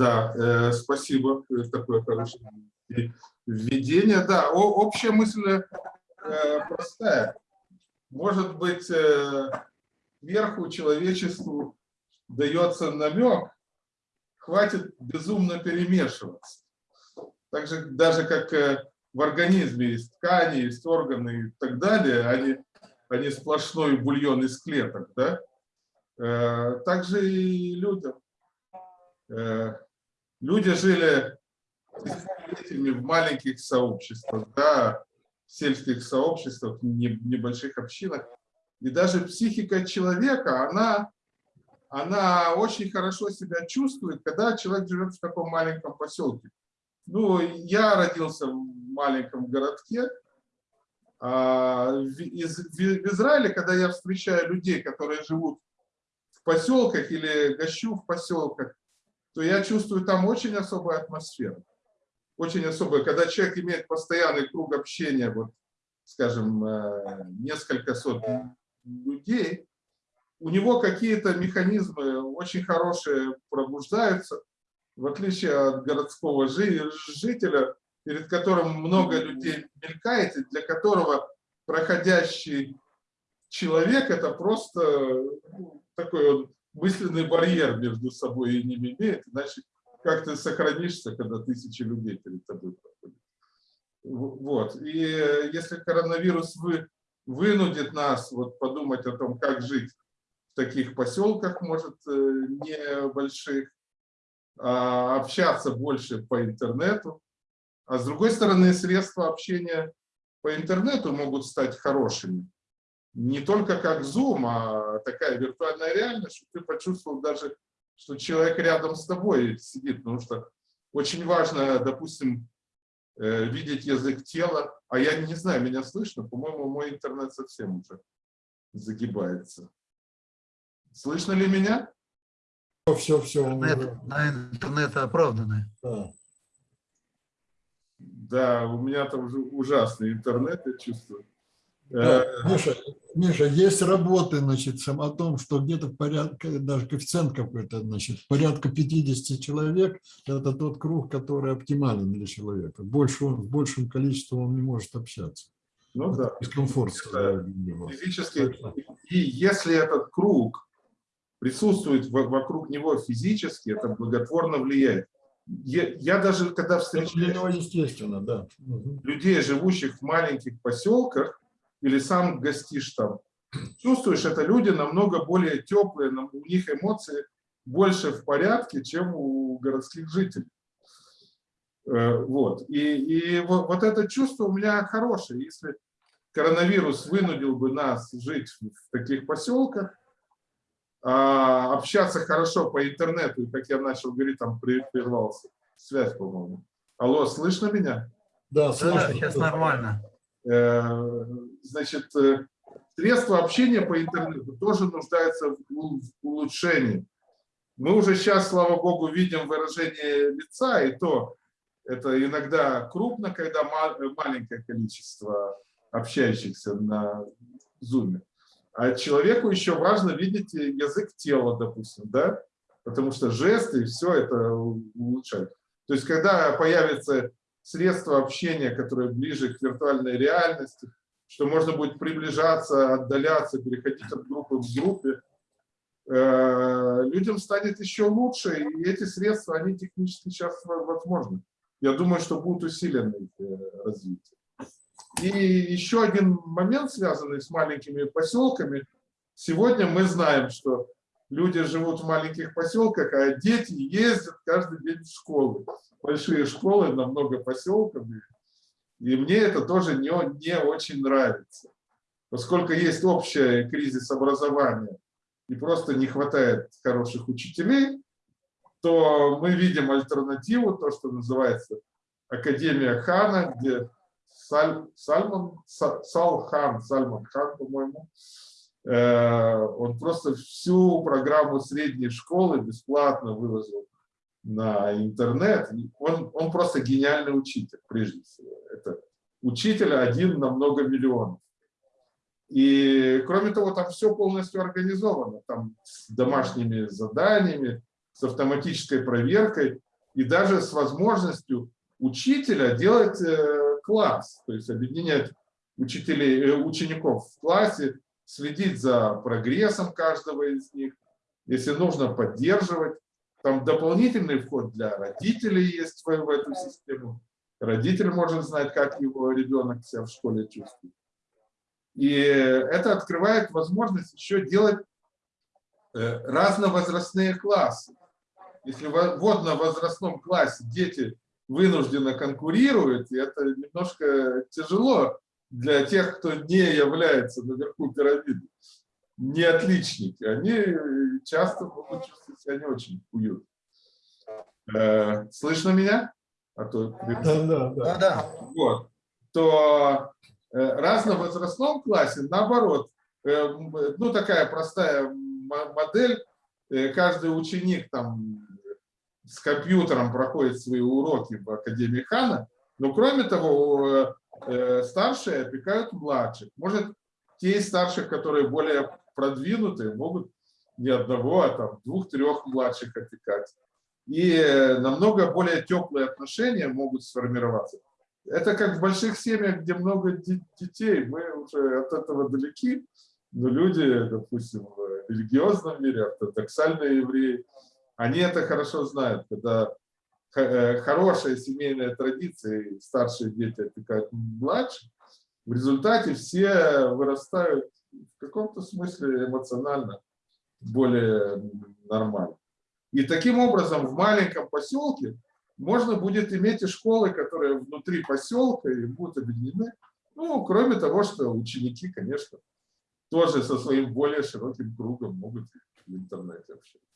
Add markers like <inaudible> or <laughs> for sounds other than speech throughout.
Да, э, спасибо. Такое хорошее введение. Да, о, общая мысль э, простая. Может быть, э, верху человечеству дается намек, хватит безумно перемешиваться. Так же, даже как э, в организме есть ткани, есть органы и так далее, они, они сплошной бульон из клеток, да? Э, так же и людям. Э, люди жили в маленьких сообществах, да, в сельских сообществах, небольших общинах. И даже психика человека, она, она очень хорошо себя чувствует, когда человек живет в таком маленьком поселке. Ну, я родился в маленьком городке. А, в Израиле, когда я встречаю людей, которые живут в поселках или гощу в поселках, то я чувствую там очень особую атмосферу. Очень особую, когда человек имеет постоянный круг общения, вот, скажем, э, несколько сотен людей, у него какие-то механизмы очень хорошие пробуждаются, в отличие от городского жителя, перед которым много людей мелькает, и для которого проходящий человек – это просто ну, такой вот мысленный барьер между собой и ними имеет, иначе как ты сохранишься, когда тысячи людей перед тобой проходят. Вот. И если коронавирус вы, вынудит нас вот подумать о том, как жить в таких поселках, может, э, небольших, а общаться больше по интернету. А с другой стороны, средства общения по интернету могут стать хорошими. Не только как Zoom, а такая виртуальная реальность, чтобы ты почувствовал даже, что человек рядом с тобой сидит. Потому что очень важно, допустим, э, видеть язык тела. А я не знаю, меня слышно? По-моему, мой интернет совсем уже загибается. Слышно ли меня? Все, все. Интернет, на интернет оправданное. Да. да, у меня там уже ужасный интернет, я чувствую. Да, э, Миша, Миша, есть работы, значит, о том, что где-то порядка, даже коэффициент какой-то, значит, порядка 50 человек – это тот круг, который оптимален для человека. Больше он, с большим количеством он не может общаться. Ну это да. Дискомфорт. Физически. И если этот круг присутствует вокруг него физически, это благотворно влияет. Я, я даже когда встречаю естественно, да. людей, живущих в маленьких поселках, или сам гостишь там, чувствуешь, это люди намного более теплые, у них эмоции больше в порядке, чем у городских жителей. Э, вот. И, и вот, вот это чувство у меня хорошее. Если коронавирус вынудил бы нас жить в таких поселках, а, общаться хорошо по интернету, и как я начал говорить, там прервался связь, по-моему. Алло, слышно меня? Да, слышно. Да, сейчас нормально. Значит, э, средства общения по интернету тоже нуждаются в улучшении. Мы уже сейчас, слава богу, видим выражение лица, и то это иногда крупно, когда маленькое количество общающихся на Zoom. А человеку еще важно видеть язык тела, допустим, да? потому что жесты и все это улучшает. То есть, когда появится средства общения, которые ближе к виртуальной реальности, что можно будет приближаться, отдаляться, переходить от группы к группе, э, людям станет еще лучше, и эти средства, они технически сейчас возможны. Я думаю, что будут усилены их э, развитие. И еще один момент, связанный с маленькими поселками. Сегодня мы знаем, что люди живут в маленьких поселках, а дети ездят каждый день в школу большие школы на много поселков. И мне это тоже не, не очень нравится. Поскольку есть общий кризис образования и просто не хватает хороших учителей, то мы видим альтернативу, то, что называется Академия Хана, где Саль, Сальман, Салхан, Сальман Хан, по-моему, э, он просто всю программу средней школы бесплатно выложил на интернет, он, он просто гениальный учитель, прежде всего. Это учитель один на много миллионов. И, кроме того, там все полностью организовано. Там с домашними заданиями, с автоматической проверкой. и даже с возможностью учителя делать э, класс, то есть объединять учителей, э, учеников в классе, следить за прогрессом каждого из них, если нужно поддерживать. Там дополнительный вход для родителей есть в, в эту систему. Родитель может знать, как его ребенок себя в школе чувствует. И это открывает возможность еще делать э, разновозрастные классы. Если в водно-возрастном классе дети вынужденно конкурируют, и это немножко тяжело для тех, кто не является наверху пирамиды, не отличники, они часто могут чувствовать себя не очень уютно. Э, слышно меня? А то... Да, да, да. да. Вот. То э, разновозрастном классе, наоборот, э, ну такая простая модель, каждый ученик там с компьютером проходит свои уроки в Академии Хана, но кроме того, старшие опекают младших. Может, те из старших, которые более продвинутые, могут не одного, а там двух-трех младших опекать. И намного более теплые отношения могут сформироваться. Это как в больших семьях, где много детей, мы уже от этого далеки, но люди, допустим, в религиозном мире, ортодоксальные евреи, они это хорошо знают, когда э, хорошая семейная традиция, старшие дети опекают младших, в результате все вырастают в каком-то смысле эмоционально более нормально. И таким образом в маленьком поселке можно будет иметь и школы, которые внутри поселка и будут объединены. Ну, кроме того, что ученики, конечно, тоже со своим более широким кругом могут в интернете общаться.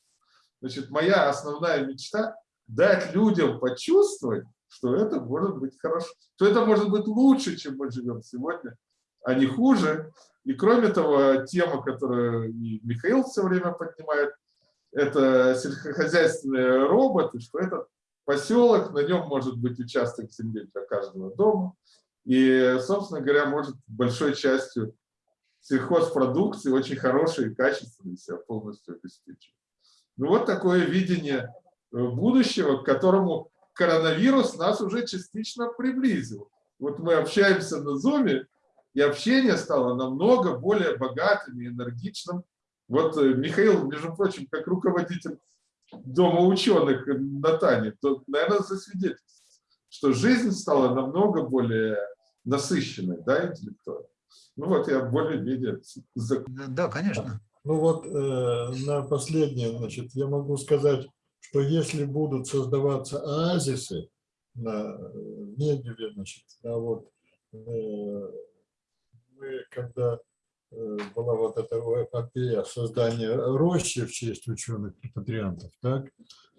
Значит, моя основная мечта – дать людям почувствовать, что это может быть хорошо, что это может быть лучше, чем мы живем сегодня, а не хуже. И кроме того, тема, которую Михаил все время поднимает, это сельскохозяйственные роботы, что этот поселок, на нем может быть участок земли для каждого дома. И, собственно говоря, может большой частью сельхозпродукции очень хорошей и качественной себя полностью обеспечивать. Ну вот такое видение э, будущего, к которому коронавирус нас уже частично приблизил. Вот мы общаемся на Zoom, и общение стало намного более богатым и энергичным. Вот э, Михаил, между прочим, как руководитель Дома ученых на Тане, то, наверное, засвидетельствует, что жизнь стала намного более насыщенной, да, интеллектуально. Ну вот я более-менее... Да, конечно. Ну вот э, на последнее, значит, я могу сказать, что если будут создаваться оазисы на Негеве, значит, а вот э, мы, когда э, была вот эта эпопея создания рощи в честь ученых-репатриантов, так,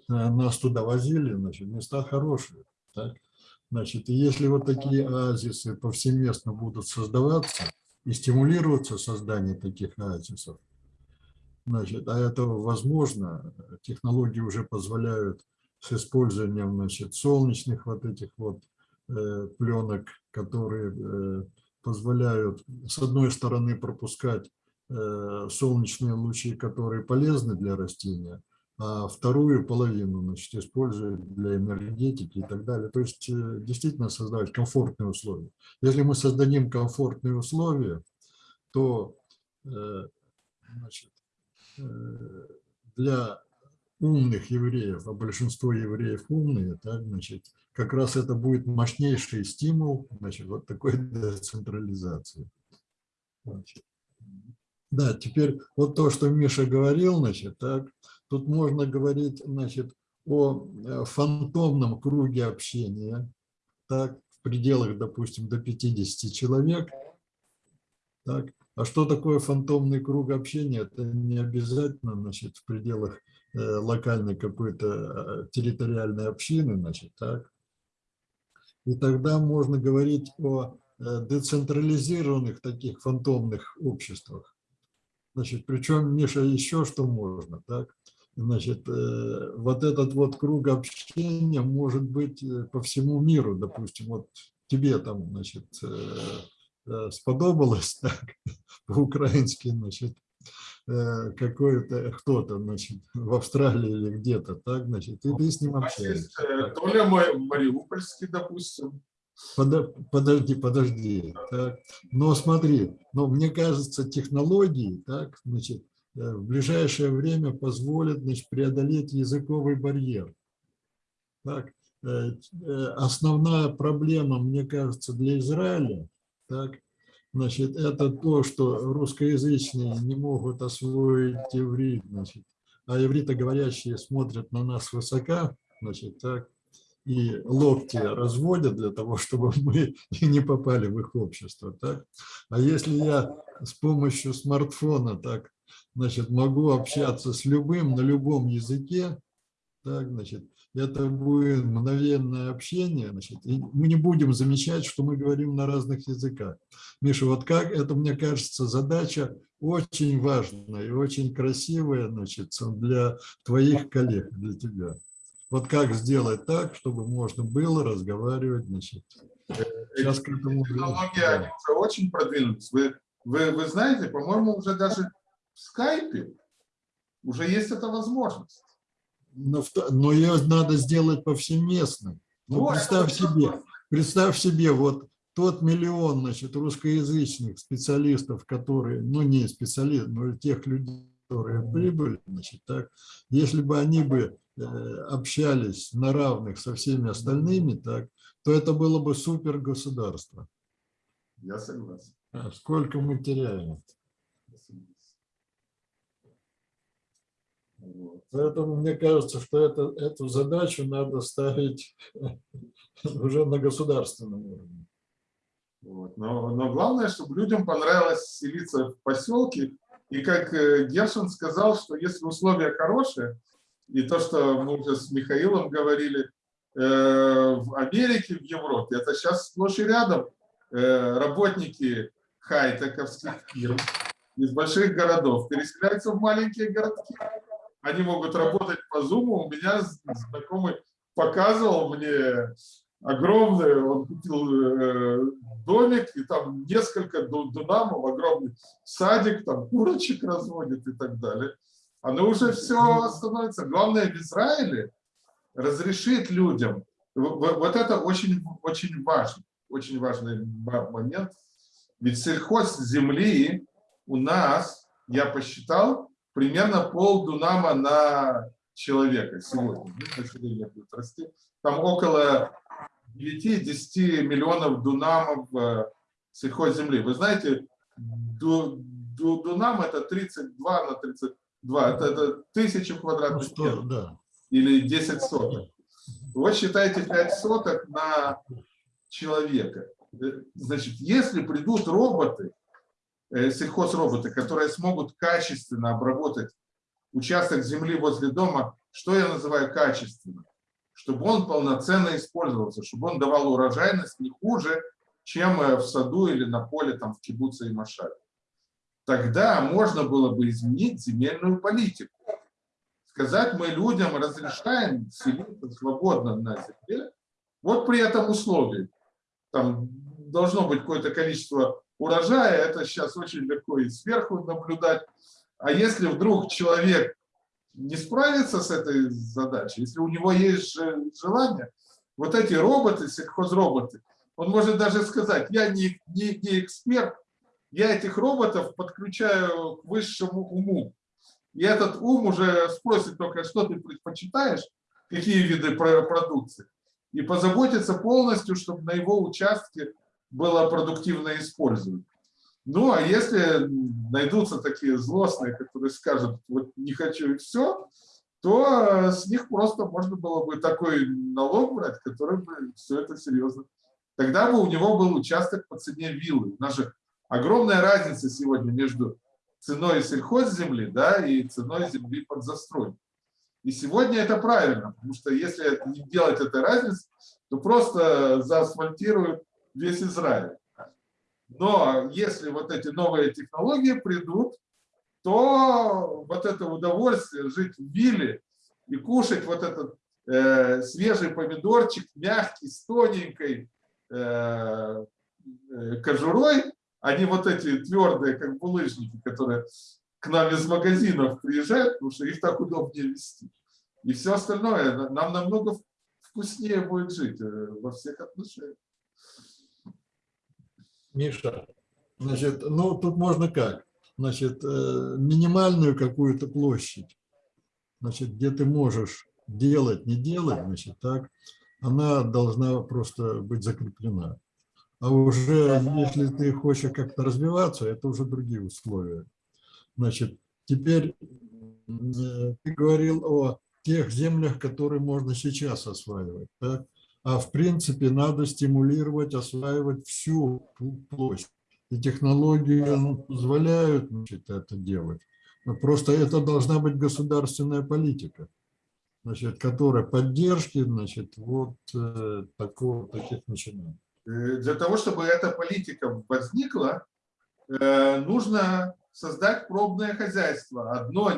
нас туда возили, значит, места хорошие, так, значит, и если вот такие оазисы повсеместно будут создаваться и стимулироваться создание таких оазисов, Значит, а это возможно, технологии уже позволяют с использованием значит, солнечных вот этих вот э, пленок, которые э, позволяют, с одной стороны, пропускать э, солнечные лучи, которые полезны для растения, а вторую половину значит, используют для энергетики и так далее. То есть э, действительно создавать комфортные условия. Если мы создадим комфортные условия, то э, значит, для умных евреев, а большинство евреев умные, так, значит, как раз это будет мощнейший стимул значит, вот такой <laughs> децентрализации. Значит. Да, теперь вот то, что Миша говорил, значит, так, тут можно говорить значит, о э, фантомном круге общения, так, в пределах, допустим, до 50 человек, так, а что такое фантомный круг общения? Это не обязательно значит, в пределах локальной какой-то э, территориальной общины. Значит, так. И тогда можно говорить о э, децентрализированных таких фантомных обществах. Значит, причем, Миша, еще что можно. Так? Значит, вот этот вот круг общения может быть по всему миру. Допустим, вот тебе там, значит, Э, сподобалось <laughs> так по-украински, значит, э, какой-то кто-то, значит, <laughs> в Австралии или где-то, так, значит, и ты с ним нас общаешься. э, Толя Ма- Мариупольский, допустим. Подо- Подожди, подожди. Так. Но смотри, но мне кажется, технологии так, значит, э, в ближайшее время позволят значит, преодолеть языковый барьер. Так. э, э, Основная проблема, мне кажется, для Израиля так, значит, это то, что русскоязычные не могут освоить иврит, значит, а ивритоговорящие смотрят на нас свысока, значит, так, и локти разводят для того, <laughs> чтобы мы не попали в их общество. Так? А если я с помощью смартфона так, значит, могу общаться с любым на любом языке, так, значит, это будет мгновенное общение, значит, и мы не будем замечать, что мы говорим на разных языках. Миша, вот как это, мне кажется, задача очень важная и очень красивая, значит, для твоих коллег, для тебя. Вот как сделать так, чтобы можно было разговаривать, значит, сейчас к этому... Технологии, они уже очень продвинулись. Вы, вы, вы знаете, по-моему, уже даже в скайпе уже есть эта возможность. Но, но ее надо сделать повсеместно. Ну, Вот, представь себе, представь себе, вот тот миллион, значит, русскоязычных специалистов, которые, ну, не специалистов, но тех людей, которые прибыли, значит, так, если бы они бы э, общались на равных со всеми остальными, так, то это было бы супер государство. Я согласен. А сколько мы теряем? Вот. Поэтому мне кажется, что это, эту задачу надо ставить <laughs> уже на государственном уровне. Вот. Но, но главное, чтобы людям понравилось селиться в поселке. И как э, Гершин сказал, что если условия хорошие, и то, что мы уже с Михаилом говорили, э, в Америке, в Европе, это сейчас сплошь и рядом э, работники хай-тековских фирм из больших городов переселяются в маленькие городки. Они могут работать по Zoom. У меня знакомый показывал мне огромный, он купил э, домик, и там несколько ду- дунамов, огромный садик, там курочек разводит и так далее. Оно уже все становится. Главное в Израиле разрешить людям. Вот это очень, очень важно, очень важный момент. Ведь сельхоз земли у нас, я посчитал, примерно полдунама на человека сегодня. Ну, Население будет расти. Там около 9-10 миллионов дунамов э, сельхозземли. Вы знаете, ду- ду- дунам это 32 на 32, это, это тысяча Ну, квадратных что, метров да. или 10 соток. Вот считайте 5 соток на человека. Э, Значит, если придут роботы, сельхозроботы, которые смогут качественно обработать участок земли возле дома, что я называю качественно? Чтобы он полноценно использовался, чтобы он давал урожайность не хуже, чем э, в саду или на поле там в кибуце и машале. Тогда можно было бы изменить земельную политику. Сказать мы людям разрешаем селиться свободно на земле, вот при этом условии. Там должно быть какое-то количество урожая, это сейчас очень легко и сверху наблюдать. А если вдруг человек не справится с этой задачей, если у него есть же- желание, вот эти роботы, сельхозроботы, он может даже сказать, я не, не, не эксперт, я этих роботов подключаю к высшему уму. И этот ум уже спросит только, что ты предпочитаешь, какие виды про- продукции, и позаботится полностью, чтобы на его участке было продуктивно использовано. Ну, а если найдутся такие злостные, которые скажут, вот не хочу и все, то э, с них просто можно было бы такой налог брать, который бы все это серьезно. Тогда бы у него был участок по цене виллы. У нас же огромная разница сегодня между ценой сельхозземли да, и ценой земли под застройку. И сегодня это правильно, потому что если делать этой разницы, то просто заасфальтируют весь Израиль. Но если вот эти новые технологии придут, то вот это удовольствие жить в вилле и кушать вот этот э, свежий помидорчик, мягкий, с тоненькой э, э, кожурой, а не вот эти твердые, как булыжники, которые к нам из магазинов приезжают, потому что их так удобнее вести. И все остальное, на- нам намного вкуснее будет жить э, во всех отношениях. Миша, значит, ну тут можно как? Значит, э, минимальную какую-то площадь, значит, где ты можешь делать, не делать, значит, так, она должна просто быть закреплена. А уже если ты хочешь как-то развиваться, это уже другие условия. Значит, теперь э, ты говорил о тех землях, которые можно сейчас осваивать. Так? А в принципе надо стимулировать, осваивать всю пл- площадь. И технологии ну, позволяют значит, это делать. Но Просто это должна быть государственная политика, значит, которая поддержки значит, вот э, такого, таких начинаний. Э, Для того, чтобы эта политика возникла, э, нужно создать пробное хозяйство. Одно,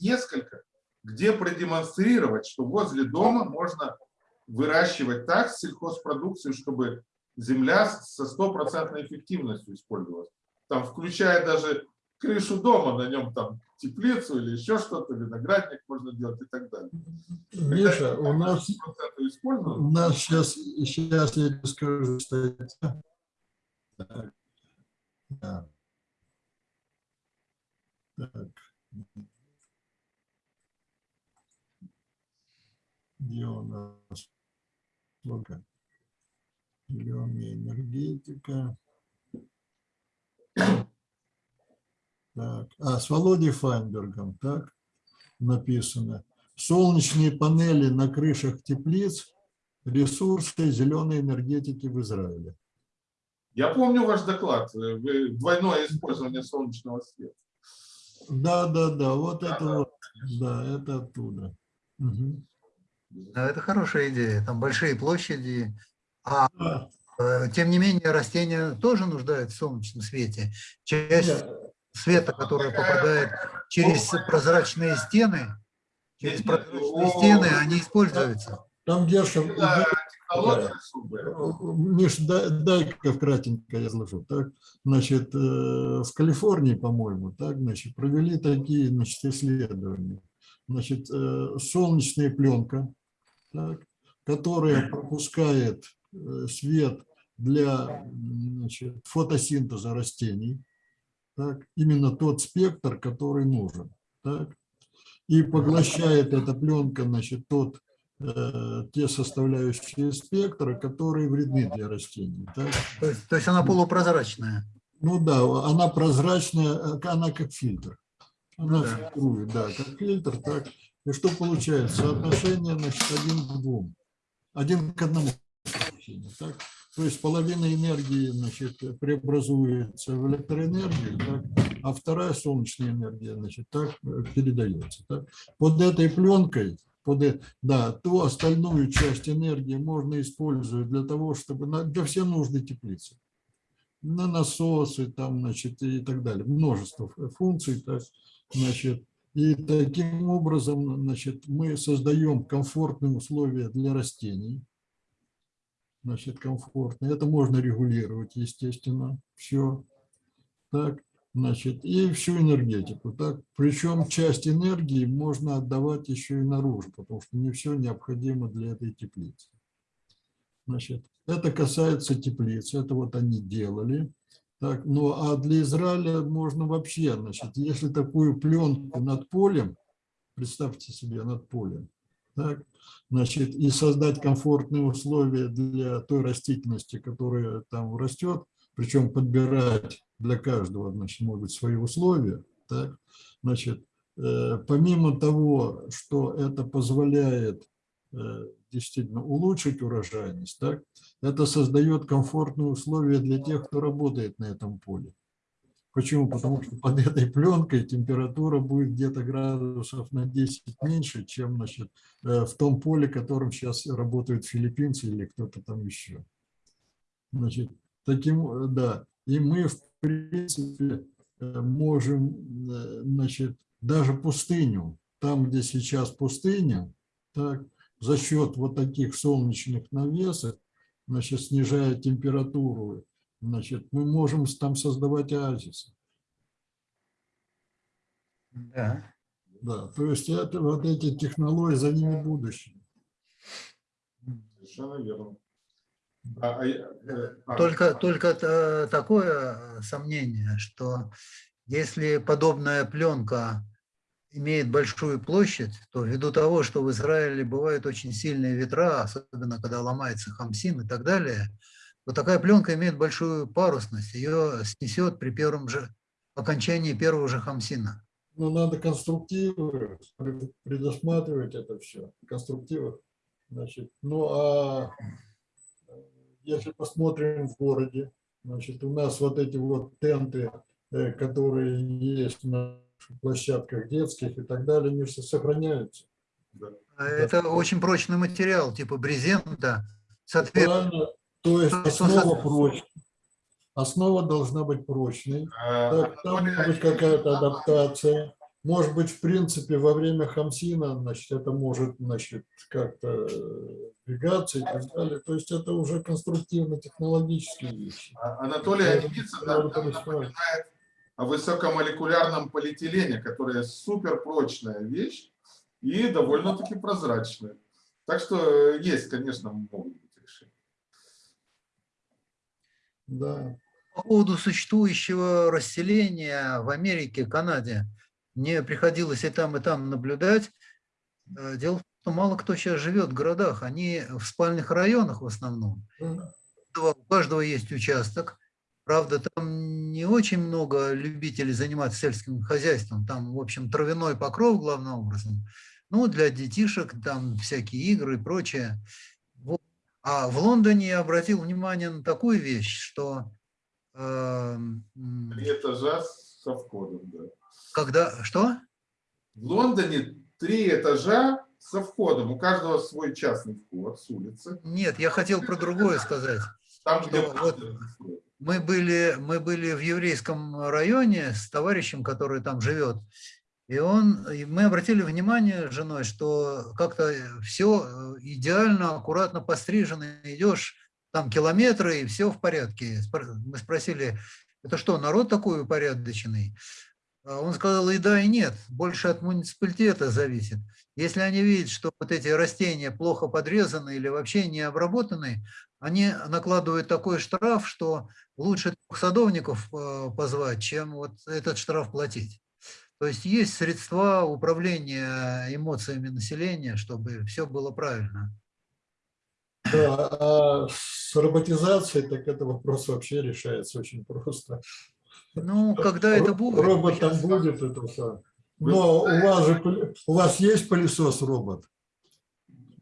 несколько, где продемонстрировать, что возле дома можно выращивать так сельхозпродукцию, чтобы земля со стопроцентной эффективностью использовалась. Там, включая даже крышу дома, на нем там теплицу или еще что-то, виноградник можно делать и так далее. Миша, у нас 100% использовать, У нас сейчас, сейчас я тебе скажу статья. Так. Да. Так. Где у нас? Сколько? Зеленая энергетика. Так. А, с Володей Файнбергом, так, написано. Солнечные панели на крышах теплиц ресурсы зеленой энергетики в Израиле. Я помню ваш доклад, двойное использование солнечного света. Да, да, да, вот Да, это да. вот, да, это оттуда. Мгм. Да, это хорошая идея. Там большие площади. А Да. э, тем не менее растения тоже нуждаются в солнечном свете. Часть света, которая попадает через прозрачные стены, через прозрачные стены, они используются. Там Герша, технология особая. Миш, дай- дай-ка кратенько я изложу. Так, значит, э, в Калифорнии, по-моему, так, значит, провели такие, значит, исследования. Значит, э, солнечная пленка, так, которая пропускает э, свет для значит, фотосинтеза растений, так, именно тот спектр, который нужен. Так, и поглощает эта пленка, значит, тот э, те составляющие спектра, которые вредны для растений. так. То есть, то есть она полупрозрачная. Ну да, она прозрачная, э, она как фильтр. Она Ну да. фильтрует, да, как фильтр, так. И что получается? Соотношение, значит, один к двум. Один к одному. Так? То есть половина энергии значит, преобразуется в электроэнергию, так? а вторая солнечная энергия значит, так передается. Так? Под этой пленкой, под, э- да, ту остальную часть энергии можно использовать для того, чтобы для все нужды теплицы на насосы там, значит, и так далее. Множество функций, так, значит, и таким образом, значит, мы создаем комфортные условия для растений, значит, комфортно. Это можно регулировать, естественно, все. Так, значит, и всю энергетику. Так, причем часть энергии можно отдавать еще и наружу, потому что не все необходимо для этой теплицы. Значит, это касается теплиц, это вот они делали. Так, ну а для Израиля можно вообще, значит, если такую пленку над полем, представьте себе над полем, так, значит, и создать комфортные условия для той растительности, которая там растет, причем подбирать для каждого, значит, быть, свои условия, так, значит, э, помимо того, что это позволяет действительно улучшить урожайность, так, это создает комфортные условия для тех, кто работает на этом поле. Почему? Потому что под этой пленкой температура будет где-то градусов на 10 меньше, чем значит, э, в том поле, которым сейчас работают филиппинцы или кто-то там еще. Значит, таким, э, да, и мы, в принципе, э, можем, э, значит, даже пустыню, там, где сейчас пустыня, так, за счет вот таких солнечных навесов, значит, снижая температуру, значит, мы можем там создавать оазисы. Да. Да, то есть это вот эти технологии, за ними будущее. Совершенно верно. А, а э, а, Только, только та- такое сомнение, что если подобная пленка имеет большую площадь, то ввиду того, что в Израиле бывают очень сильные ветра, особенно когда ломается хамсин и так далее, то такая пленка имеет большую парусность, ее снесет при первом же окончании первого же хамсина. Ну, надо конструктивы, пред- предусматривать это все, конструктивы. Значит, ну, а если посмотрим в городе, значит, у нас вот эти вот тенты, э, которые есть на площадках детских и так далее, они все сохраняются. А Это очень прочный материал, типа брезента, соответственно, Правильно? То есть основа прочная. Основа должна быть прочной. а, Так, там Анатолий может быть какая-то адаптация. Может быть, в принципе, во время хамсина, значит, это может, значит, как-то э, двигаться и так далее. То есть это уже конструктивно-технологические вещи. А- Анатолий Аникицын напоминает о высокомолекулярном полиэтилене, которая суперпрочная вещь и довольно-таки прозрачная. Так что э, есть, конечно, могут быть решения. Да. По поводу существующего расселения в Америке, Канаде, мне приходилось и там, и там наблюдать. Э, Дело в том, что мало кто сейчас живет в городах, они в спальных районах в основном. У каждого есть участок. Правда, там не очень много любителей заниматься сельским хозяйством. Там, в общем, травяной покров главным образом. Ну, для детишек там всякие игры и прочее. Вот. А в Лондоне я обратил внимание на такую вещь, что э, Три этажа со входом, да. когда... Что? В Лондоне три этажа со входом. У каждого свой частный вход с улицы. Нет, я хотел про другое сказать. Там, где вот. Мы были, мы были в еврейском районе с товарищем, который там живет. И, он, и мы обратили внимание с женой, что как-то все идеально, аккуратно пострижено. Идешь там километры, и все в порядке. Мы спросили, это что, народ такой упорядоченный? А Он сказал, и да, и нет. Больше от муниципалитета зависит. Если они видят, что вот эти растения плохо подрезаны или вообще не обработаны, они накладывают такой штраф, что лучше двух садовников э, позвать, чем вот этот штраф платить. То есть есть средства управления эмоциями населения, чтобы все было правильно. Да, а с роботизацией, так это вопрос вообще решается очень просто. Ну, когда это будет? Робот там Сейчас будет, это все. Но у вас же у вас есть пылесос робот?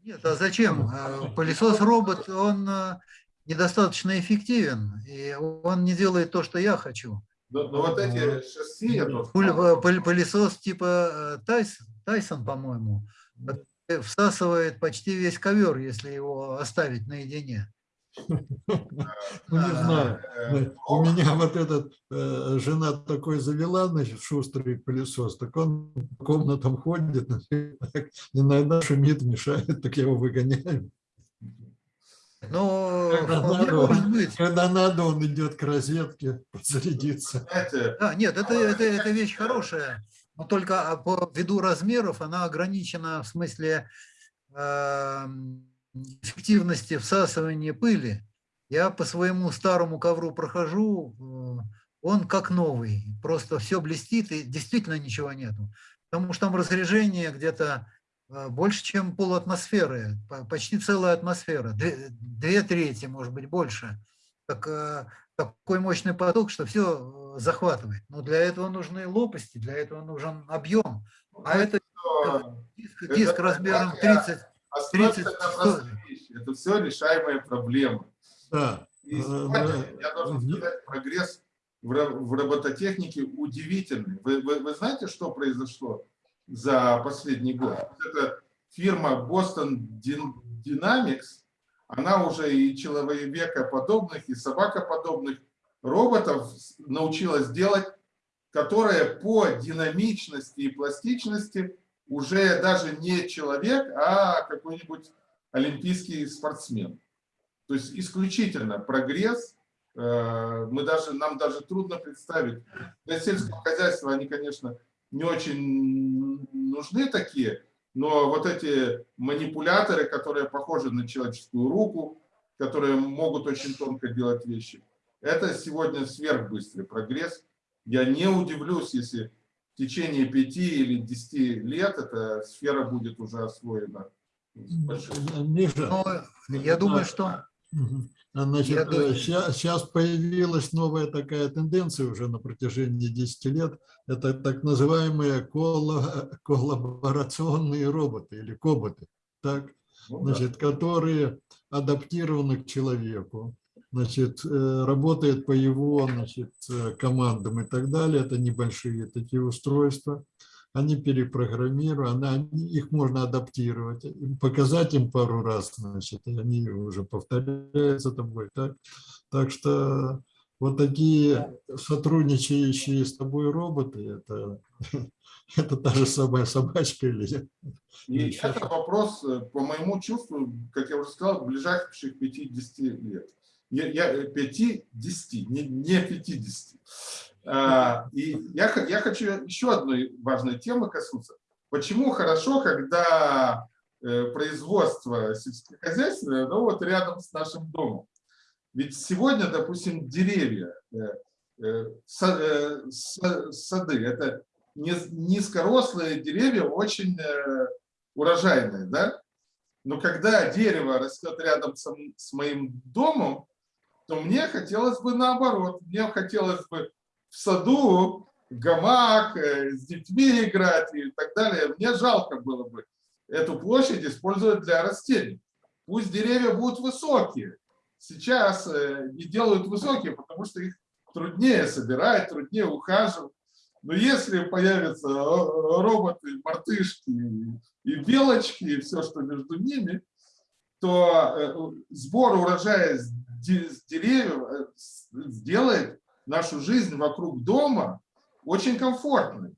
Нет, а зачем? Э, Пылесос-робот, он э, недостаточно эффективен, и он не делает то, что я хочу. Но, но вот эти шасси, я тут э, Пылесос типа э, Тайс- Тайсон, по-моему, всасывает почти весь ковер, если его оставить наедине. Ну, не А, знаю. э, У меня вот этот, э, жена такой завела, значит, шустрый пылесос, так он по комнатам ходит, <laughs> иногда шумит, мешает, так я его выгоняю. Ну, Когда надо, может быть. Когда надо, он идет к розетке подзарядиться. знаете, Да, нет, это, это, это вещь хорошая, но только а, по ввиду размеров она ограничена в смысле эм, эффективности всасывания пыли. Я по своему старому ковру прохожу, э, он как новый, просто все блестит и действительно ничего нету. Потому что там разрежение где-то э, больше, чем полатмосферы, по- почти целая атмосфера, две, две трети, может быть, больше. Так, э, такой мощный поток, что все захватывает. Но для этого нужны лопасти, для этого нужен объем. А это что диск, это диск размером такая 30. Остановимся 30, на простых вещи. Это все решаемые проблемы. Да. И Э, сегодня, да. я должен сказать, прогресс в ро- в робототехнике удивительный. Вы, вы- вы знаете, что произошло за последний год? Вот эта фирма Boston Dyn- Dynamics, она уже и человекоподобных, и собакоподобных роботов научилась делать, которые по динамичности и пластичности уже даже не человек, а какой-нибудь олимпийский спортсмен. То есть исключительно прогресс. э, Мы даже, нам даже трудно представить. Для сельского хозяйства они, конечно, не очень нужны такие, но вот эти манипуляторы, которые похожи на человеческую руку, которые могут очень тонко делать вещи, это сегодня сверхбыстрый прогресс. Я не удивлюсь, если в течение пяти или десяти лет эта сфера будет уже освоена. с большим- Миша, Но я думаю, что. А, Значит, Я думаю- сейчас, появилась новая такая тенденция уже на протяжении 10 лет. Это так называемые колло- коллаборационные роботы или коботы, так, Ну да. значит, которые адаптированы к человеку, значит, э, работают по его значит, э, командам и так далее. Это небольшие такие устройства. Они перепрограммированы, они- их можно адаптировать, показать им пару раз, значит, и они уже повторяются тобой. Так, так что вот такие сотрудничающие с тобой роботы, это, <laughs> это та же самая собачка или И это вопрос, э, по моему чувству, как я уже сказал, ближайших 50 лет. Я, я 5-10, не, не 50. А, И я, я хочу еще одной важной темы коснуться. Почему хорошо, когда э, производство сельскохозяйственное, ну вот рядом с нашим домом. Ведь сегодня, допустим, деревья, э, э, са- э, са- сады, это низкорослые деревья, очень э, урожайные, да? Но когда дерево растет рядом с моим домом, то мне хотелось бы наоборот. Мне хотелось бы в саду гамак, э, с детьми играть и так далее. Мне жалко было бы эту площадь использовать для растений. Пусть деревья будут высокие. Сейчас э, не делают высокие, потому что их труднее собирать, труднее ухаживать. Но если появятся э, роботы, мартышки и белочки, и все, что между ними, то э, сбор урожая с де- с деревьев э, сделает нашу жизнь вокруг дома очень комфортной.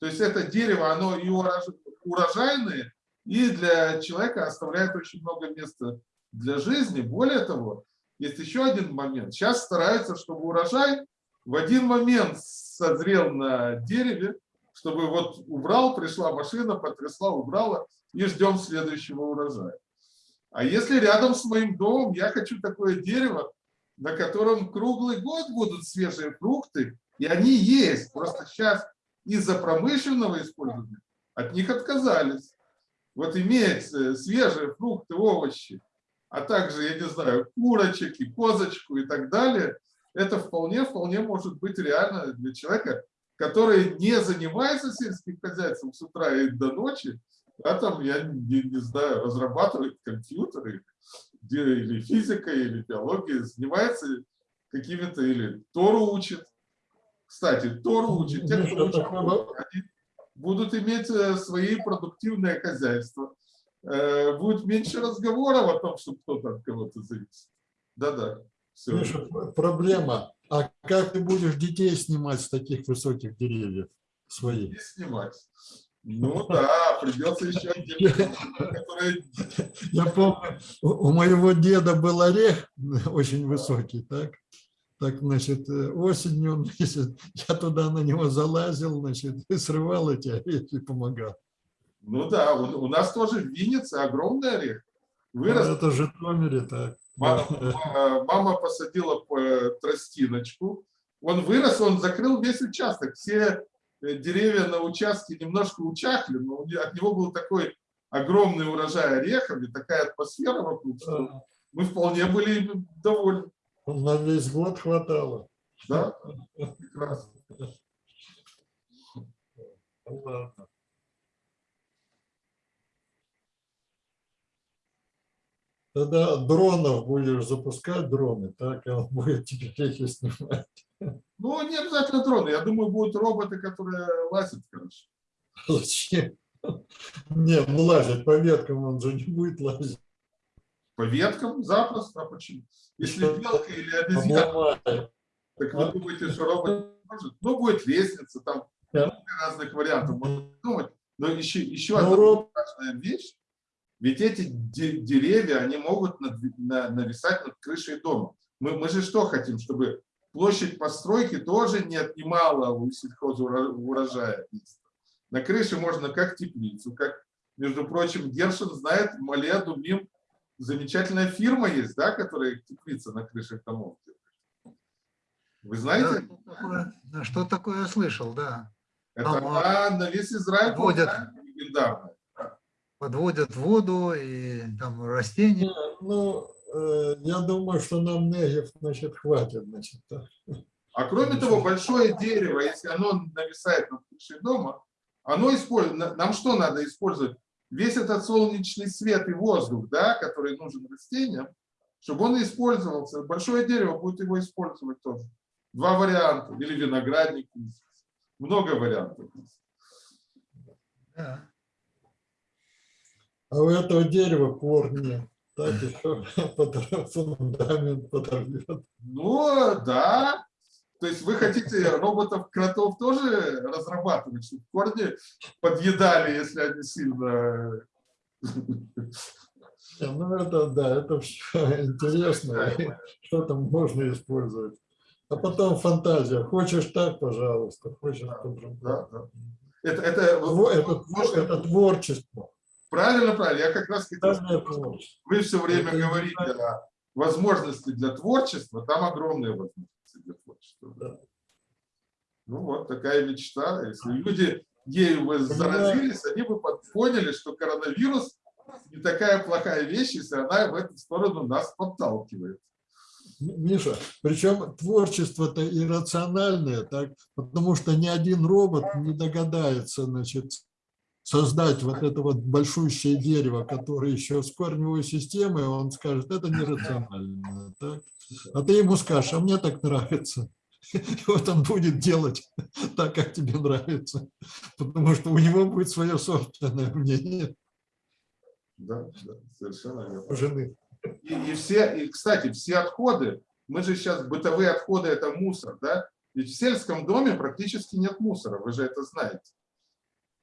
То есть это дерево, оно и урож- урожайное, и для человека оставляет очень много места для жизни. Более того, есть еще один момент. Сейчас стараются, чтобы урожай в один момент созрел на дереве, чтобы вот убрал, пришла машина, потрясла, убрала, и ждем следующего урожая. А если рядом с моим домом я хочу такое дерево, на котором круглый год будут свежие фрукты, и они есть, просто сейчас из-за промышленного использования от них отказались. Вот иметь э, свежие фрукты, овощи, а также, я не знаю, курочек и козочку и так далее, это вполне, вполне может быть реально для человека, который не занимается сельским хозяйством с утра и до ночи, а там, я не, не знаю, разрабатывает компьютеры, где или физикой, или биологией, занимается какими-то, или Тору учит. Кстати, Тору учит. Те, кто вопрос. они будут иметь э, свои продуктивные хозяйства. Э, Будет меньше разговоров о том, что кто-то от кого-то зависит. Да-да. Миша, проблема. А как ты будешь детей снимать с таких высоких деревьев своих? И снимать. Ну <laughs> да, придется еще отдельно, которые <laughs> Я помню, у моего деда был орех <laughs> очень высокий, так? Так, значит, э, осенью, значит, я туда на него залазил, значит, и срывал эти орехи и помогал. Ну да, у, у нас тоже в Виннице огромный орех. А Вырос. Это в Житомире так. Мама, ма- мама посадила э, тростиночку. Он вырос, он закрыл весь участок. Все деревья на участке немножко учахли, но от него был такой огромный урожай орехов и такая атмосфера вокруг, что мы вполне были довольны. На весь год хватало. Да? Прекрасно. <laughs> Ладно. Тогда дронов будешь запускать дроны, так, и он <laughs> будет тебе орехи снимать. Ну, не обязательно дроны. Я думаю, будут роботы, которые лазят хорошо. Зачем? Нет, ну лазить по веткам он же не будет лазить. По веткам запросто. А почему? Если белка или обезьяна, Обломает. так вы думаете, что робот может? Ну, будет лестница, там много разных вариантов можно придумать. Но еще, еще Ну, одна важная вещь. Ведь эти де- деревья, они могут нависать над крышей дома. Мы, мы же что хотим? Чтобы площадь постройки тоже не отнимала у сельхозурожая. На крыше можно как теплицу, как, между прочим, Гершин знает, Мале Думим, замечательная фирма есть, да, которая теплица на крышах домов. Вы Да, знаете? что такое- да, Что такое я слышал, да. Это на весь Израиль водят. легендарная. Подводят воду и там растения. Не, Ну, э, я думаю, что нам Негев, значит, хватит, значит. да. А кроме того, большое дерево, если оно нависает над крышей дома, оно использует, на- нам что надо использовать? Весь этот солнечный свет и воздух, да, который нужен растениям, чтобы он использовался. Большое дерево будет его использовать тоже. Два варианта. Или виноградник. Много вариантов. Да. А у этого дерева корни. Так еще фундамент подорвет. Ну, да. То есть вы хотите роботов-кротов тоже разрабатывать, чтобы корни подъедали, если они сильно... Ну, это, да, это все интересно. Что там можно использовать. А потом фантазия. Хочешь так, пожалуйста, хочешь Да, по-другому. да. Это, это, Это, можно- это творчество. Правильно, правильно. Я как раз хотел. Вы все время Это говорите о возможности для творчества, там огромные возможности для творчества. Да. Ну вот такая мечта. Если люди ею бы заразились, они бы поняли, что коронавирус не такая плохая вещь, если она в эту сторону нас подталкивает. Миша, причем творчество-то иррациональное, так, потому что ни один робот не догадается, значит, создать вот это вот большущее дерево, которое еще с корневой системой, он скажет, это нерационально. Так? А ты ему скажешь, а мне так нравится. И <laughs> вот он будет делать <laughs> так, как тебе нравится, потому что у него будет свое собственное мнение Да, да, совершенно верно. жены. И, и все, и, кстати, все отходы, мы же сейчас, бытовые отходы – это мусор, да? Ведь в сельском доме практически нет мусора, вы же это знаете.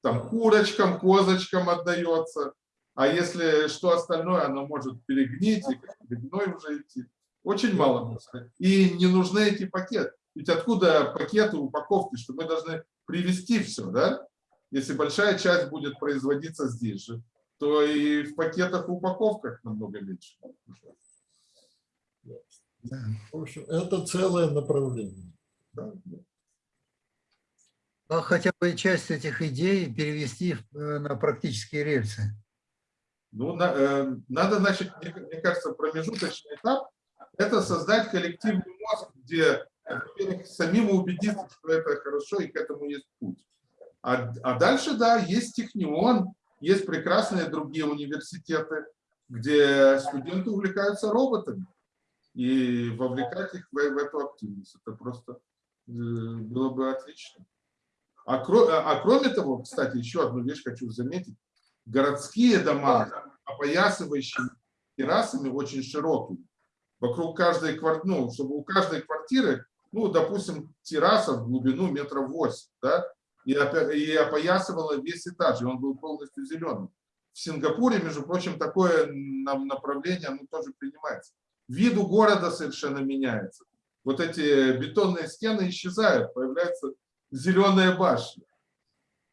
Там курочкам, козочкам отдается, а если что остальное, оно может перегнить, и как гной уже идти. Очень мало мусора. И не нужны эти пакеты. Ведь откуда пакеты, упаковки, что мы должны привезти все, да? Если большая часть будет производиться здесь же, то и в пакетах, в упаковках намного меньше. да. В общем, это целое направление. Да, да. А хотя бы часть этих идей перевести э, на практические рельсы. Ну, э, надо, значит, мне, кажется, промежуточный этап – это создать коллективный мозг, где, во-первых, самим убедиться, что это хорошо и к этому есть путь. А, а дальше, да, есть Технион, есть прекрасные другие университеты, где студенты увлекаются роботами. И вовлекать их в, в эту активность. Это просто э, было бы отлично. А, кро- а кроме того, кстати, еще одну вещь хочу заметить. Городские дома, опоясывающие террасами, очень широкие. Вокруг каждой квартиры, ну, чтобы у каждой квартиры, ну, допустим, терраса в глубину метров 8, да, и, и опоясывала весь этаж, и он был полностью зеленым. В Сингапуре, между прочим, такое направление, оно тоже принимается. Вид у города совершенно меняется. Вот эти бетонные стены исчезают, появляется зеленая башня.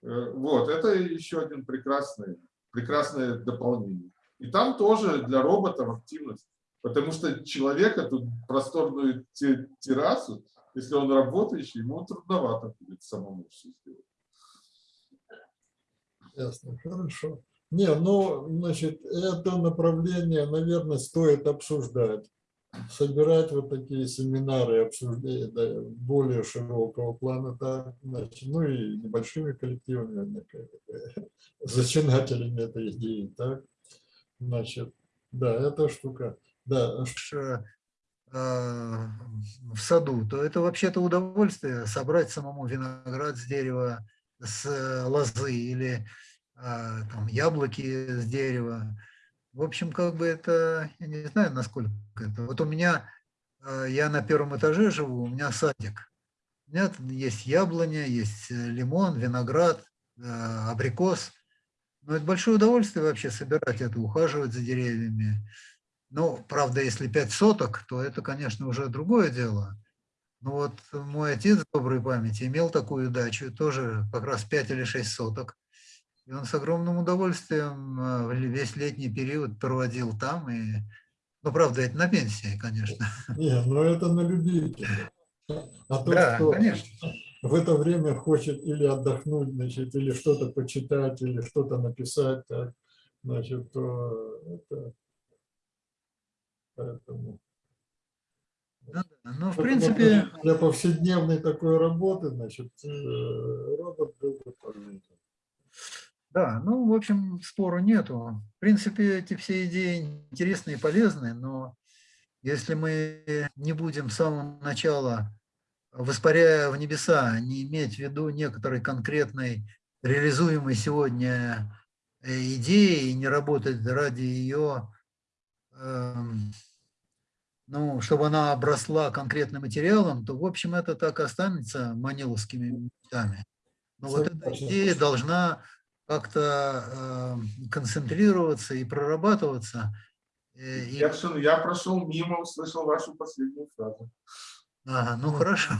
Э, Вот, это еще один прекрасный, прекрасное дополнение. И там тоже для роботов активность. Потому что человека тут просторную те- террасу, если он работающий, ему трудновато будет самому все сделать. Ясно, хорошо. Не, ну, значит, это направление, наверное, стоит обсуждать. Собирать вот такие семинары, обсуждения более широкого плана, да, значит, ну и небольшими коллективами, <laughs> зачинателями этой идеи, так, значит, да, эта штука, да, э, в саду, то это вообще-то удовольствие собрать самому виноград с дерева, с э, лозы или э, там, яблоки с дерева. В общем, как бы это, я не знаю, насколько это. Вот у меня, э, я на первом этаже живу, у меня садик. У меня есть яблоня, есть э, лимон, виноград, э, абрикос. Но это большое удовольствие вообще собирать это, ухаживать за деревьями. Ну, правда, если пять соток, то это, конечно, уже другое дело. Ну вот мой отец доброй памяти имел такую дачу, тоже как раз 5 или 6 соток. И он с огромным удовольствием э, весь летний период проводил там. И, ну, правда, это на пенсии, конечно. <laughs> Не, ну это на любителя. А тот, Да, кто конечно. в это время хочет или отдохнуть, значит, или что-то почитать, или что-то написать, так, значит, то это... Поэтому, Ну, да. ну, в принципе, для- повседневной такой работы, значит, э, робот. Да, ну, в общем, спору нету. В принципе, эти все идеи интересные и полезные, но если мы не будем с самого начала, воспаряя в небеса, не иметь в виду некоторой конкретной реализуемой сегодня э, идеи и не работать ради ее, эм, ну, чтобы она обросла конкретным материалом, то, в общем, это так останется маниловскими мечтами. Но вот эта идея должна как-то э, концентрироваться и прорабатываться. э, и- Ершин, я прошел мимо, услышал вашу последнюю фразу. Ага, ну хорошо.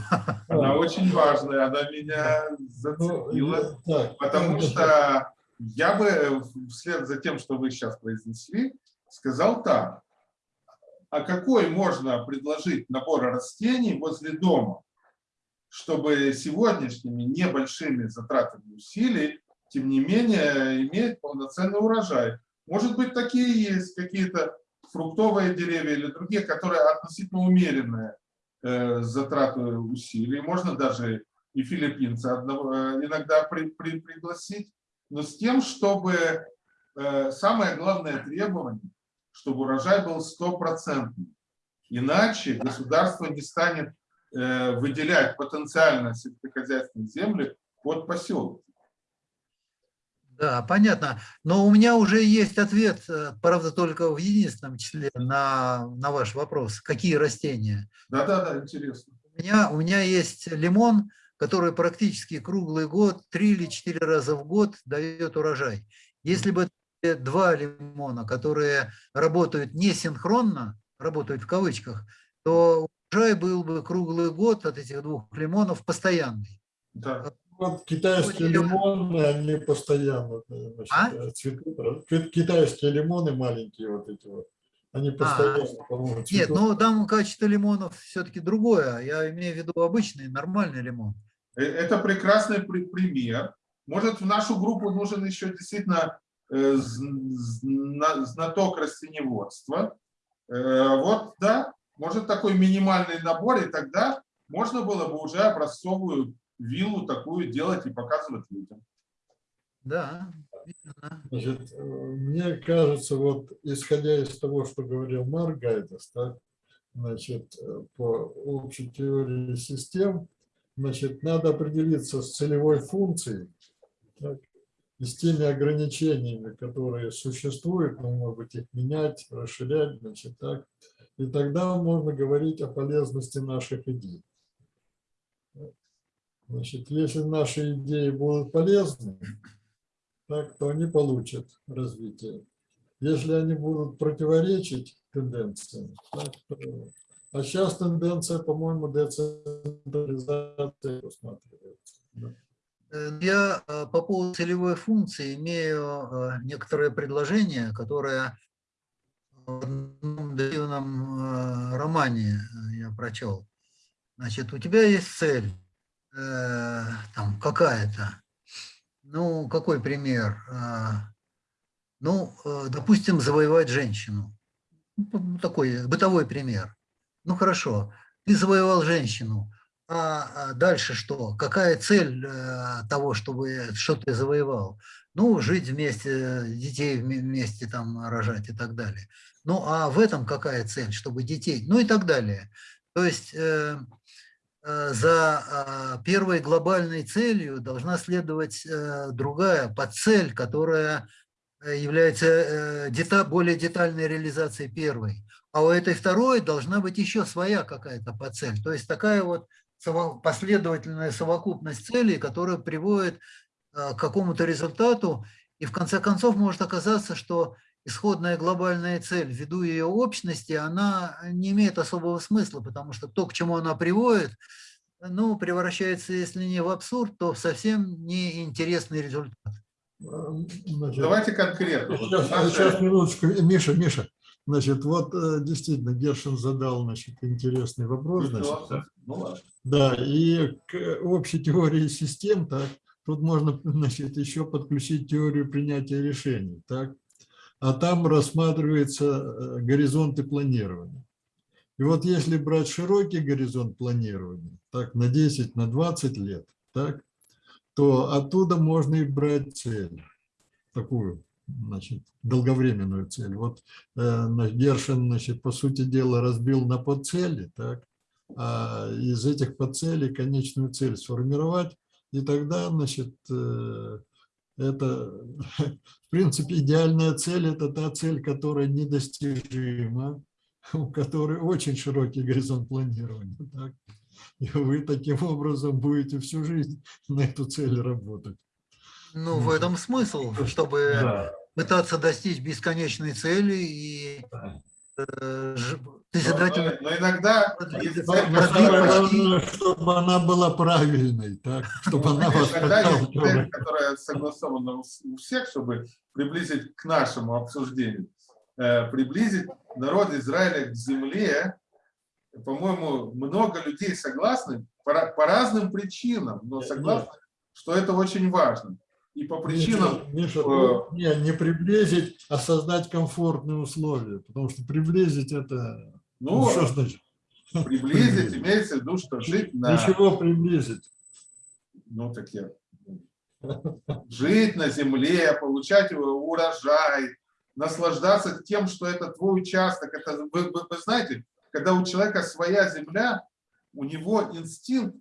Она очень важная, она меня Ну, зацепила. э, так, Потому ну, что я бы вслед за тем, что вы сейчас произнесли, сказал так. А какой можно предложить набор растений возле дома, чтобы сегодняшними небольшими затратами усилий, тем не менее, иметь полноценный урожай? Может быть, такие есть какие-то фруктовые деревья или другие, которые относительно умеренные э, затраты усилий. Можно даже и филиппинца одного, э, иногда при- при- пригласить, но с тем, чтобы э, самое главное требование, чтобы урожай был стопроцентный. Иначе государство не станет э, выделять потенциально сельскохозяйственные земли под поселок. Да, понятно. Но у меня уже есть ответ, э, правда, только в единственном числе на, на ваш вопрос. Какие растения? Да-да-да, интересно. У меня, у меня есть лимон, который практически круглый год, три или четыре раза в год дает урожай. Если бы два лимона, которые работают не синхронно, работают в кавычках, то урожай был бы круглый год от этих двух лимонов постоянный. Да. Вот китайские лимоны, они постоянно значит, А? э, цветут. Ки- Китайские лимоны маленькие вот эти вот, они постоянно, по-моему, Нет, цветут. но там качество лимонов все-таки другое. Я имею в виду обычный, нормальный лимон. Э, Это прекрасный при- пример. Может, в нашу группу нужен еще действительно э, зн- зна- знаток растеневодства. Вот, да, может такой минимальный набор, и тогда можно было бы уже образцовую виллу такую делать и показывать людям. Да. Значит, э, мне кажется, вот исходя из того, что говорил Марк Гайдес, так, значит, э, по общей теории систем, значит, надо определиться с целевой функцией так, и с теми ограничениями, которые существуют, но, может быть, их менять, расширять, значит, так. И тогда можно говорить о полезности наших идей. Значит, если наши идеи будут полезны, так, то они получат развитие. Если они будут противоречить тенденциям, так, то- а сейчас тенденция, по-моему, децентрализации усматривается. да. Э, Я э, по поводу целевой функции имею э, некоторое предложение, которое в одном древнем романе я прочел. Значит, у тебя есть цель, э, там какая-то. Ну, какой пример? Э, Ну, э, допустим, завоевать женщину. Ну, Такой бытовой пример. Ну, хорошо, ты завоевал женщину, а а дальше что? Какая цель э, того, чтобы что ты завоевал? Ну, жить вместе, детей вме- вместе там рожать и так далее. Ну, а в этом какая цель? Чтобы детей, ну и так далее. То есть за а, первой глобальной целью должна следовать э, другая подцель, которая э, является э, дета- более детальной реализацией первой. А у этой второй должна быть еще своя какая-то подцель. То есть такая вот последовательная совокупность целей, которая приводит э, к какому-то результату. И в конце концов может оказаться, что исходная глобальная цель, ввиду ее общности, она не имеет особого смысла, потому что то, к чему она приводит, ну, превращается, если не в абсурд, то в совсем неинтересный результат. Значит, Давайте конкретно. Сейчас, наши- сейчас, минуточку. Миша, Миша, значит, вот э, действительно Гершин задал, значит, интересный вопрос, значит, Ну ладно. да, и к общей теории систем, так, тут можно, <laughs> значит, еще подключить теорию принятия решений, так, а там рассматриваются э, горизонты планирования. И вот если брать широкий горизонт планирования, так, на 10, на 20 лет, так, то оттуда можно и брать цель, такую, значит, долговременную цель. Вот э, Гершин, значит, по сути дела, разбил на подцели, так, а из этих подцелей конечную цель сформировать, и тогда, значит, э, это, <laughs> в принципе, идеальная цель – это та цель, которая недостижима, <laughs> у которой очень широкий горизонт планирования. Так? И вы таким образом будете всю жизнь на эту цель работать. Ну, в этом смысл, чтобы Да. пытаться достичь бесконечной цели и э, Но, иногда чтобы она была правильной, так? чтобы она вас Иногда есть цель, подталкивала. которая согласована у всех, чтобы приблизить к нашему обсуждению, э, приблизить народ Израиля к земле. По-моему, много людей согласны по, ра- по разным причинам, но Нет. согласны, что это очень важно. И по причинам, Миша, э, не, не приблизить, а создать комфортные условия, потому что приблизить это, ну, ну, что значит? приблизить, <laughs> имеется в виду, что жить на... Ничего приблизить. ну, так я, жить на земле, получать урожай, наслаждаться тем, что это твой участок. Это, вы, вы- вы знаете, когда у человека своя земля, у него инстинкт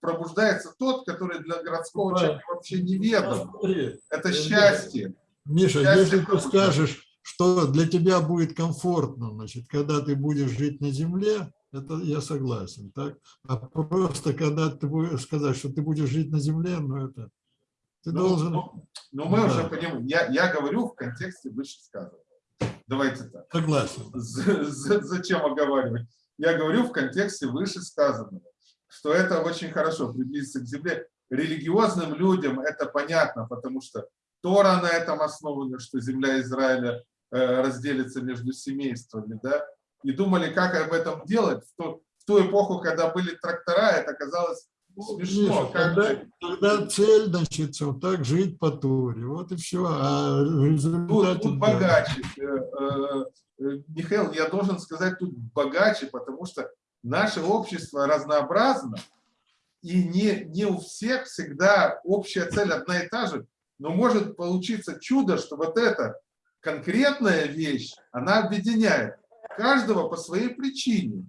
пробуждается тот, который для городского Да. человека вообще неведом. Смотри, Это счастье. Миша, Счастье если ты скажешь, что для тебя будет комфортно, значит, когда ты будешь жить на земле, это я согласен, так? А просто когда ты будешь сказать, что ты будешь жить на земле, ну это ты Ну, должен ну, Но мы Да. уже понимаем, я, я говорю в контексте вышесказанного. Давайте так. согласен. З- з- Зачем оговаривать? Я говорю в контексте вышесказанного, что это очень хорошо приблизиться к земле. Религиозным людям это понятно, потому что Тора на этом основана, что земля Израиля э, разделится между семействами, да, и думали, как об этом делать. В ту, в ту эпоху, когда были трактора, это казалось смешно. Же- тогда цель, значит, вот так жить по Торе, вот и все. А в Тут, тут богаче. Э, э, Михаил, я должен сказать, тут богаче, потому что наше общество разнообразно, и не, не у всех всегда общая цель одна и та же, но может получиться чудо, что вот эта конкретная вещь, она объединяет каждого по своей причине.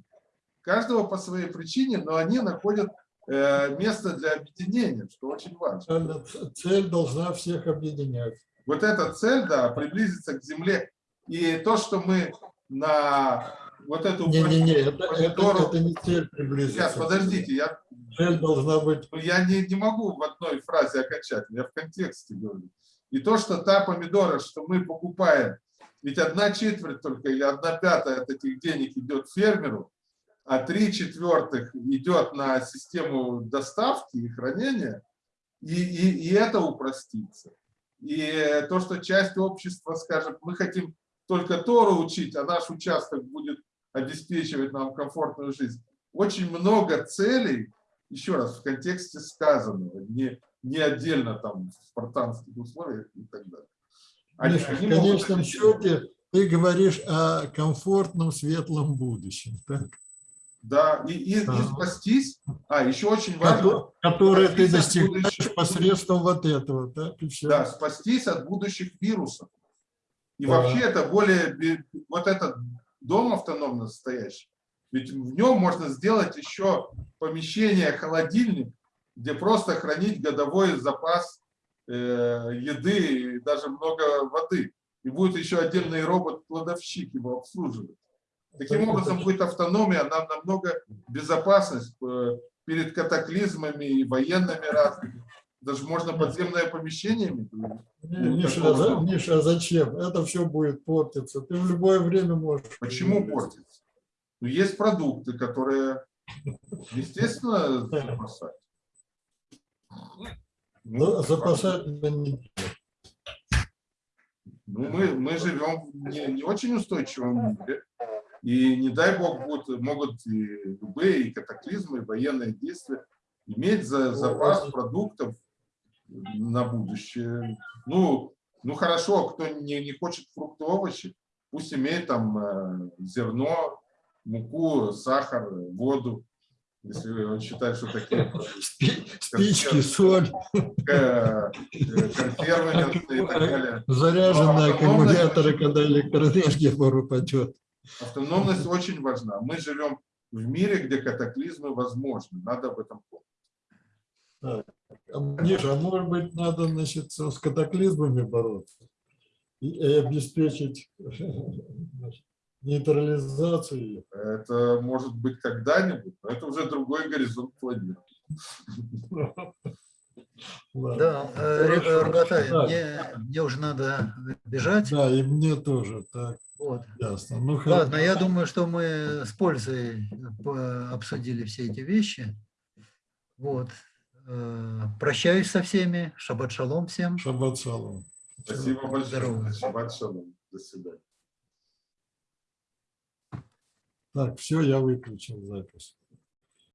Каждого по своей причине, но они находят место для объединения, что очень важно. Цель должна всех объединять. Вот эта цель, да, приблизиться к земле. И то, что мы на вот эту... Не-не-не, это, это, помидору- это не цель приблизиться. Сейчас, подождите, я, Цель должна быть... я не, не могу в одной фразе окончательно, я в контексте говорю. И то, что та помидора, что мы покупаем, ведь одна четверть только или одна пятая от этих денег идет фермеру, а три четвертых идет на систему доставки и хранения, и, и, и это упростится. И то, что часть общества скажет, мы хотим только Тору учить, а наш участок будет обеспечивать нам комфортную жизнь. Очень много целей, еще раз, в контексте сказанного, не, не отдельно там в спартанских условиях и так далее. Они- Миша, в они могут конечном счете ты говоришь о комфортном, светлом будущем, так? Да, и, и, и спастись. А, еще очень важно, Кото- которое ты достигаешь будущего. <laughs> посредством вот этого, все. да, спастись от будущих вирусов. И Да. вообще это более, вот этот дом автономно стоящий, ведь в нем можно сделать еще помещение, холодильник, где просто хранить годовой запас э, еды и даже много воды. И будет еще отдельный робот-кладовщик его обслуживать. Таким образом будет автономия, нам намного безопасность э, перед катаклизмами и военными разными. Даже можно подземное помещение иметь. Миша, за- Миша, а зачем? Это все будет портиться. Ты в любое время можешь. Почему портится? Ну, есть продукты, которые, естественно, запасать. Ну, запасать надо не Ну, мы, мы живем в не, не очень устойчивом мире. И не дай бог будут, могут и любые и катаклизмы, и военные действия иметь за, запас продуктов на будущее. Ну, ну хорошо, кто не, не хочет фрукты, овощи, пусть имеет там э, зерно, муку, сахар, воду, если он считает, что такие <laughs> Спи- Спички, соль, э, э, консервы и так <laughs> далее. заряженные аккумуляторы, когда электроэнергия упадет. Автономность очень важна. Мы живем в мире, где катаклизмы возможны. Надо об этом помнить. А, Миша, а может быть, надо значит, с катаклизмами бороться и, и обеспечить <laughs> нейтрализацию? Это может быть когда-нибудь, но это уже другой горизонт планеты. <laughs> Да, э, Так. мне, мне уже надо бежать. Да, и мне тоже. Так, Вот. ясно. Ну, Ладно, я думаю, что мы с пользой по- обсудили все эти вещи. Вот. Э, Прощаюсь со всеми. Шаббат шалом всем. Шаббат шалом. Спасибо большое. Здорово. Шаббат шалом. До свидания. Так, все, я выключил запись.